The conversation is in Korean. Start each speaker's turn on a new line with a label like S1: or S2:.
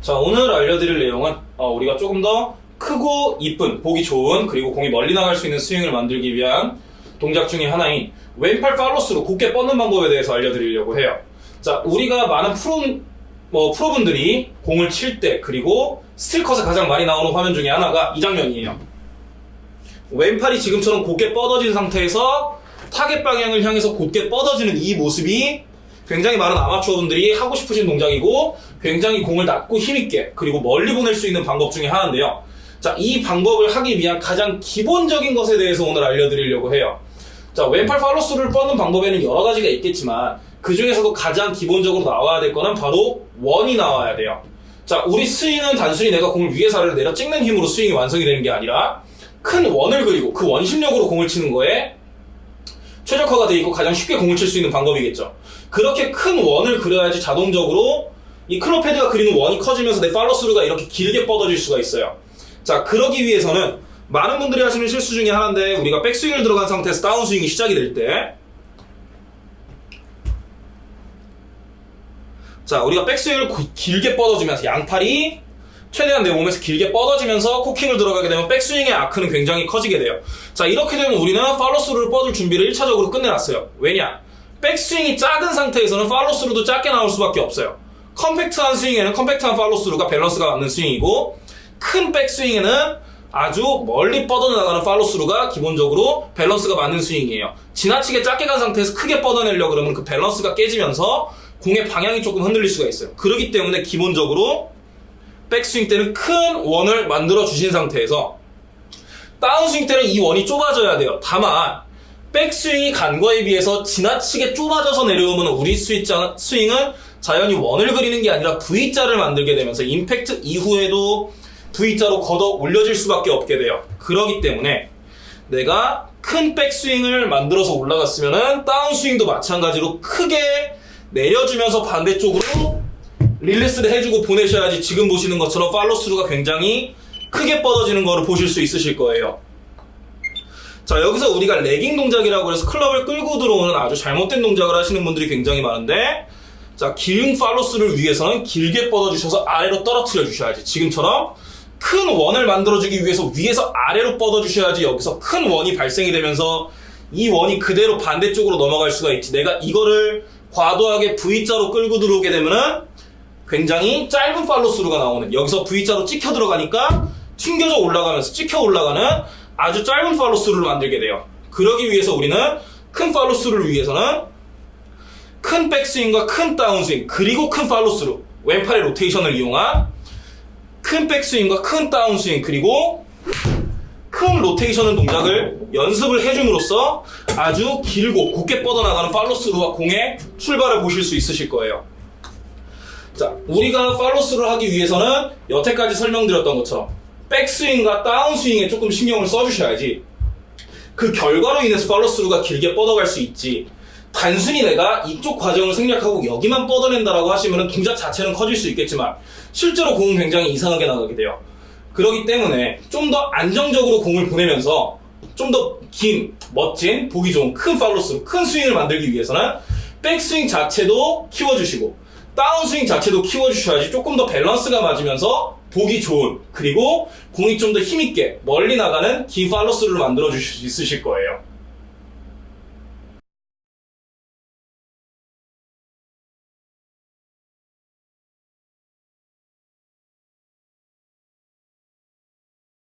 S1: 자, 오늘 알려드릴 내용은 어, 우리가 조금 더 크고 이쁜, 보기 좋은, 그리고 공이 멀리 나갈 수 있는 스윙을 만들기 위한 동작 중에 하나인 왼팔 팔로스루 곧게 뻗는 방법에 대해서 알려드리려고 해요. 자, 우리가 많은 프로, 뭐, 프로분들이 공을 칠 때, 그리고 스틸컷에 가장 많이 나오는 화면 중에 하나가 이 장면이에요. 왼팔이 지금처럼 곧게 뻗어진 상태에서 타겟 방향을 향해서 곧게 뻗어지는 이 모습이 굉장히 많은 아마추어분들이 하고 싶으신 동작이고 굉장히 공을 낮고 힘있게 그리고 멀리 보낼 수 있는 방법 중에 하나인데요. 자, 이 방법을 하기 위한 가장 기본적인 것에 대해서 오늘 알려드리려고 해요. 자, 왼팔 팔로스를 뻗는 방법에는 여러 가지가 있겠지만 그 중에서도 가장 기본적으로 나와야 될 거는 바로 원이 나와야 돼요. 자, 우리 스윙은 단순히 내가 공을 위에서 아래로 내려 찍는 힘으로 스윙이 완성이 되는 게 아니라 큰 원을 그리고 그 원심력으로 공을 치는 거에 최적화가 되어 있고 가장 쉽게 공을 칠 수 있는 방법이겠죠. 그렇게 큰 원을 그려야지 자동적으로 이 클럽 헤드가 그리는 원이 커지면서 내 팔로스루가 이렇게 길게 뻗어질 수가 있어요. 자, 그러기 위해서는 많은 분들이 하시는 실수 중에 하나인데 우리가 백스윙을 들어간 상태에서 다운스윙이 시작이 될 때 자, 우리가 백스윙을 고- 길게 뻗어주면서 양팔이 최대한 내 몸에서 길게 뻗어지면서 코킹을 들어가게 되면 백스윙의 아크는 굉장히 커지게 돼요. 자, 이렇게 되면 우리는 팔로스루를 뻗을 준비를 1차적으로 끝내놨어요. 왜냐? 백스윙이 작은 상태에서는 팔로스루도 작게 나올 수밖에 없어요. 컴팩트한 스윙에는 컴팩트한 팔로스루가 밸런스가 맞는 스윙이고 큰 백스윙에는 아주 멀리 뻗어나가는 팔로스루가 기본적으로 밸런스가 맞는 스윙이에요. 지나치게 작게 간 상태에서 크게 뻗어내려고 그러면 그 밸런스가 깨지면서 공의 방향이 조금 흔들릴 수가 있어요. 그렇기 때문에 기본적으로 백스윙 때는 큰 원을 만들어 주신 상태에서 다운스윙 때는 이 원이 좁아져야 돼요. 다만 백스윙이 간 거에 비해서 지나치게 좁아져서 내려오면 우리 스윙자, 스윙은 자연히 원을 그리는 게 아니라 V자를 만들게 되면서 임팩트 이후에도 V자로 걷어 올려질 수밖에 없게 돼요. 그러기 때문에 내가 큰 백스윙을 만들어서 올라갔으면은 다운스윙도 마찬가지로 크게 내려주면서 반대쪽으로 릴리스를 해주고 보내셔야지 지금 보시는 것처럼 팔로스루가 굉장히 크게 뻗어지는 거를 보실 수 있으실 거예요. 자, 여기서 우리가 레깅 동작이라고 해서 클럽을 끌고 들어오는 아주 잘못된 동작을 하시는 분들이 굉장히 많은데, 자, 긴 팔로스를 위해서는 길게 뻗어주셔서 아래로 떨어뜨려 주셔야지. 지금처럼 큰 원을 만들어주기 위해서 위에서 아래로 뻗어주셔야지 여기서 큰 원이 발생이 되면서 이 원이 그대로 반대쪽으로 넘어갈 수가 있지. 내가 이거를 과도하게 V자로 끌고 들어오게 되면은 굉장히 짧은 팔로스루가 나오는 여기서 V자로 찍혀 들어가니까 튕겨져 올라가면서 찍혀 올라가는 아주 짧은 팔로스루를 만들게 돼요. 그러기 위해서 우리는 큰 팔로스루를 위해서는 큰 백스윙과 큰 다운스윙 그리고 큰 팔로스루 왼팔의 로테이션을 이용한 큰 백스윙과 큰 다운스윙 그리고 큰 로테이션의 동작을 연습을 해줌으로써 아주 길고 곧게 뻗어나가는 팔로스루와 공의 출발을 보실 수 있으실 거예요. 자, 우리가 팔로스를 하기 위해서는 여태까지 설명드렸던 것처럼 백스윙과 다운스윙에 조금 신경을 써주셔야지 그 결과로 인해서 팔로스루가 길게 뻗어갈 수 있지 단순히 내가 이쪽 과정을 생략하고 여기만 뻗어낸다라고 하시면 동작 자체는 커질 수 있겠지만 실제로 공은 굉장히 이상하게 나가게 돼요. 그렇기 때문에 좀 더 안정적으로 공을 보내면서 좀 더 긴, 멋진, 보기 좋은 큰 팔로스루, 큰 스윙을 만들기 위해서는 백스윙 자체도 키워주시고 다운스윙 자체도 키워주셔야지 조금 더 밸런스가 맞으면서 보기 좋은 그리고 공이 좀 더 힘있게 멀리 나가는 긴 팔로스루를 만들어 주실 수 있으실 거예요.